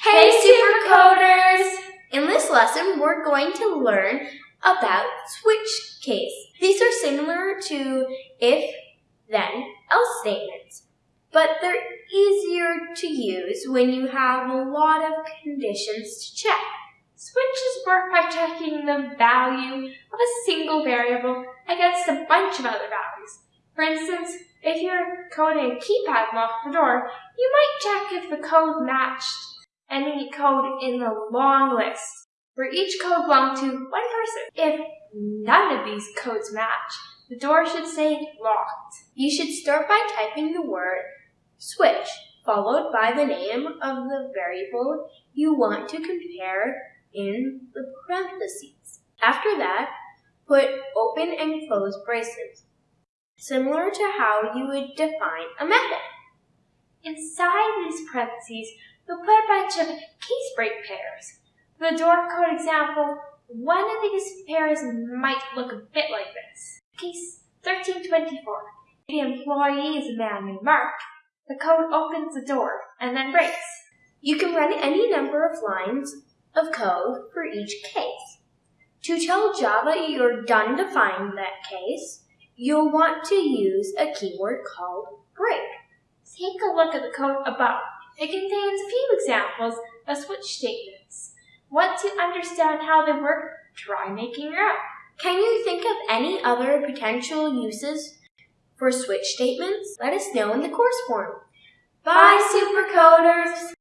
Hey Supercoders! In this lesson, we're going to learn about switch case. These are similar to if, then, else statements, but they're easier to use when you have a lot of conditions to check. Switches work by checking the value of a single variable against a bunch of other values. For instance, if you're coding a keypad lock for door, you might check if the code matched any code in the long list, where each code belonged to one person. If none of these codes match, the door should say locked. You should start by typing the word switch, followed by the name of the variable you want to compare in the parentheses. After that, put open and close braces, similar to how you would define a method. Inside these parentheses, you'll put a bunch of case break pairs. For the door code example, one of these pairs might look a bit like this. Case 1324. The employee is a man named Mark. The code opens the door and then breaks. You can run any number of lines of code for each case. To tell Java you're done defining that case, you'll want to use a keyword called break. Take a look at the code above. It contains a few examples of switch statements. Once you understand how they work, try making your own. Can you think of any other potential uses for switch statements? Let us know in the course form. Bye, Supercoders!